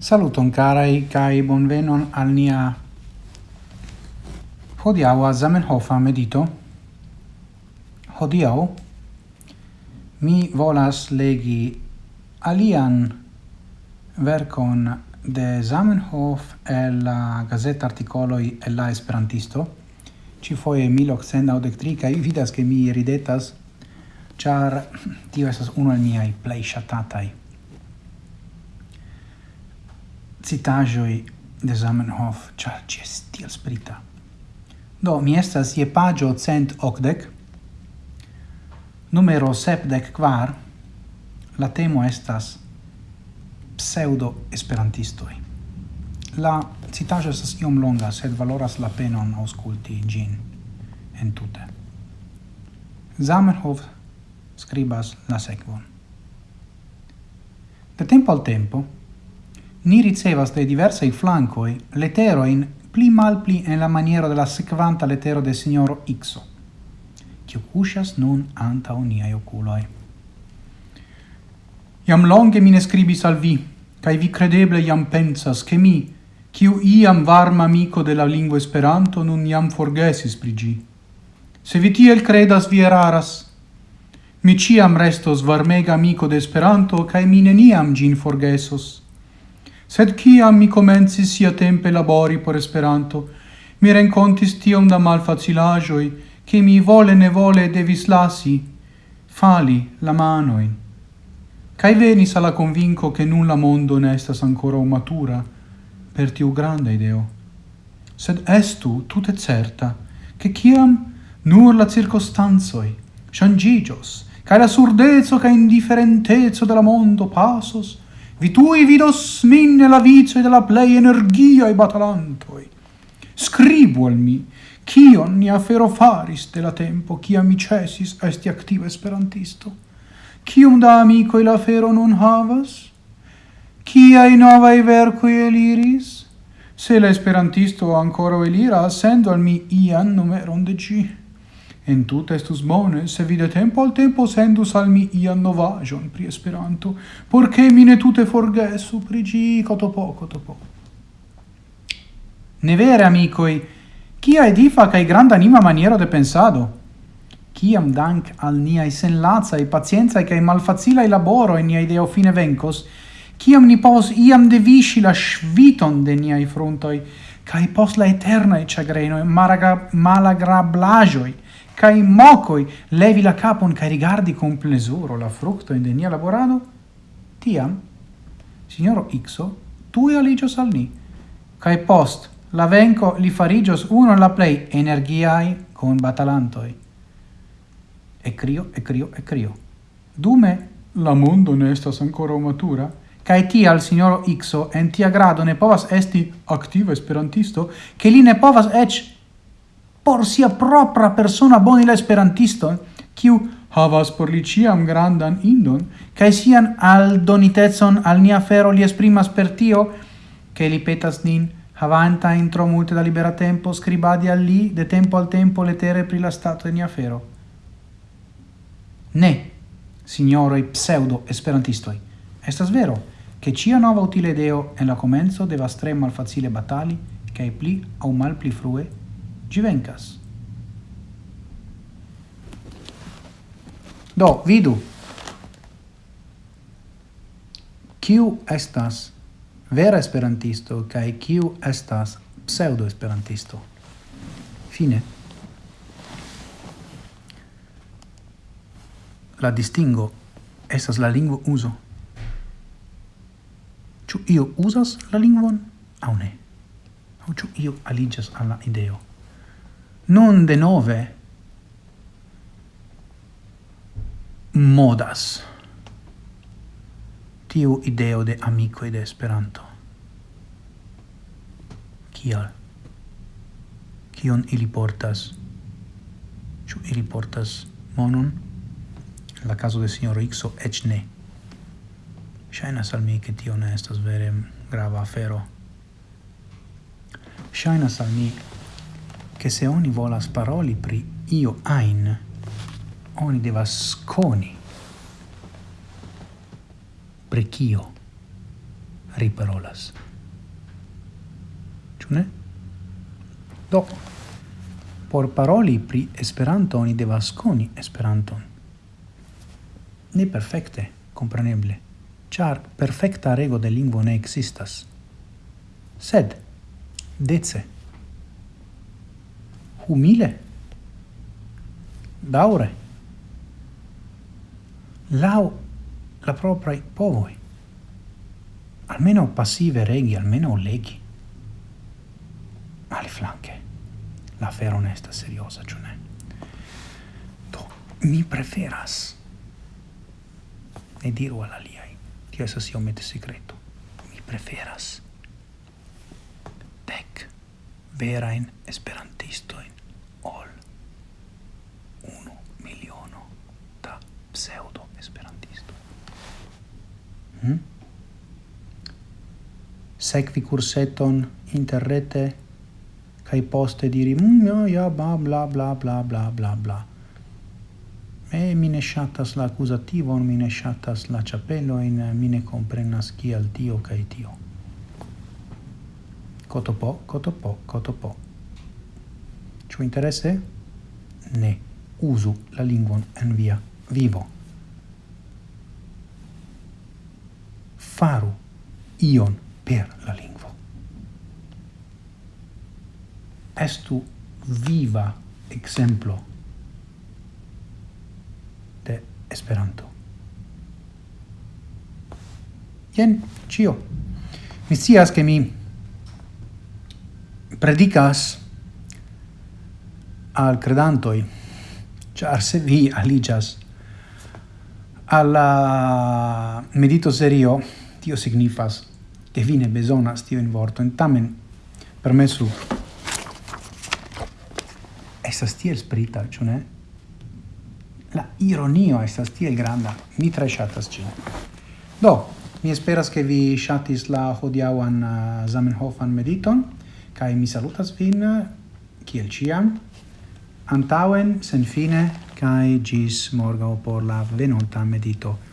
Saluton carai kai bonvenon al nia hodiaŭa Zamenhofa medito. Hodiau mi volas legi alian verkon de Zamenhof el la gazeta articoloi el la Esperantisto. Ci foje 1893 kaj vidas ke mi ridetas char tio esas uno al miaj play ŝatataj citajoi de Zamenhof, char ci es tiel sprita. Do, mi estas je pagio cent ocdec, numero sepdec quar, la temo estas pseudo-esperantistoi. La citajo estas iom longa, sed valoras la penon ausculti gin entute. Zamenhof scribas la sequon. De tempo al tempo, Ni ricevas de diversai flancoi leteroin pli mal pli en la maniera de la sequanta letero de signoro Ixo, cio cuscias nun anta uniai oculoi. Iam longe mine scribis al vi, cae vi credeble iam pensas che mi, ciu iam varma amico de la lingua esperanto, nun iam forgesis prigi. Se vi tiel credas vi eraras, mi ciam restos varmega amico de esperanto, cae mi neniam gin forgesos. Sed ciam mi comencis sia tempe labori por Esperanto, mi rencontis tiom da malfacilagioi, che mi vole ne vole devis lasi, fali la manoin. Cai venis alla convinco che nulla mondo ne estas ancora matura per tiu grande ideo. Sed estu tutte certa, che ciam nur la circostanzoi, shangigios, cae la surdezzo cae indifferentezzo della mondo pasos, vi tui vidos min nella vice della plei energia e batalantoi. Scribu al mi, cion ni afero faris de la tempo, cia mi cesis esti activa esperantisto. Cium da amico la afero non havas? i novae vercoi eliris? Se la ancora elira, sendo al mi ian numeron de gi. En tut estus bone, se vide tempo al tempo sendus al mi ian novajon pri Esperanto, porche mi ne tute forgesu pri gi cotopo, cotopo. Ne vere, amicoi, Kia edifa cae granda anima maniero de pensado! Ciam dank al niai senlacae, pacienzae cae malfacilae laboro in niai deo fine vencos, ciam ni pos iam devisci la sviton de niai frontoi, cae pos la eternae cagrenoe malagrablajoi, cae mocoi levi la capon cae rigardi con plesuro la fructo in denia laborado, tiam, signoro Ixo, tui aligios al ni, cae post la venco li farigios uno la plei energiai con batalantoi. E crio, e crio, e crio. Dume la mondo ne estas ancora matura, cae tial signoro Ixo en tia grado ne povas esti activa esperantisto, che li ne povas ech por sia propra persona bonila esperantisto, kiu havas por li ciam grandan indon, cae sian aldonitezon al nia fero li esprimas per tio, che li petas nin, havanta intro multe da libera tempo, scribadi al li, de tempo al tempo letere pri la stato de nia fero. Ne, signoroi pseudo esperantistoi, estas vero, che cia nova utile deo en la comenzo devas tre malfacile batali, cae pli au mal pli frue Ci vencas. Do, vidu. Kiu estas vera esperantisto kaj kiu estas pseudo esperantisto? Fine. La distingo estas la lingvo uso. Ĉu io uzas la lingvon aŭ ne? Aŭ ĉu io aliĝas al la ideo? non de nove modas tiu ideo de amico de Esperanto. Kial? Kion ili portas? Ĉu ili portas monon? En la caso de signor Ixo ec ne. Shainas al mi che tio ne estas vere grava afero. Shainas al mi che se oni volas paroli pri io ein, oni devas coni pri cio riparolas. Ĉu ne? Do, por paroli pri Esperanto oni devas koni Esperanton. Ne perfekte, compreneble, char perfecta rego de lingvo ne existas. Sed, dece, humile, daure, lau la propria povoi, almeno passive regi, almeno leghi, alle flanche, la fera onesta, seriosa, ciò ne. Do, mi preferas. Ne diru al aliai, tio si omette secreto, mi preferas. Dec verain esperantistoin. Hm? Sekvi curseton interrete kai poste diri mm, ja, ja, bla, bla, bla, bla, bla, bla, bla. E mi ne shatas la accusativo, mi ne shatas la ĉapelojn, mi ne comprenas chi al tio kai tio. Cotopo, cotopo, cotopo. Ciò interesse? Ne. Uso la lingua en via vivo. faru ion per la lingvo. Estu viva exemplo de Esperanto. Jen cio. Mi scias che mi predicas al credantoi, char se vi aligas alla medito serio tio signifas che vi ne besonas tio in vorto. In tamen permesu. Estas tiel sprita ĉu ne? La ironio estas tiel granda. Mi tre shatas ci do mi esperas che vi shatis la hodiawan uh, Zamenhofan mediton kai mi salutas vin uh, kiel ciam antauen sen senfine kai gis morgaŭ por la venonta medito.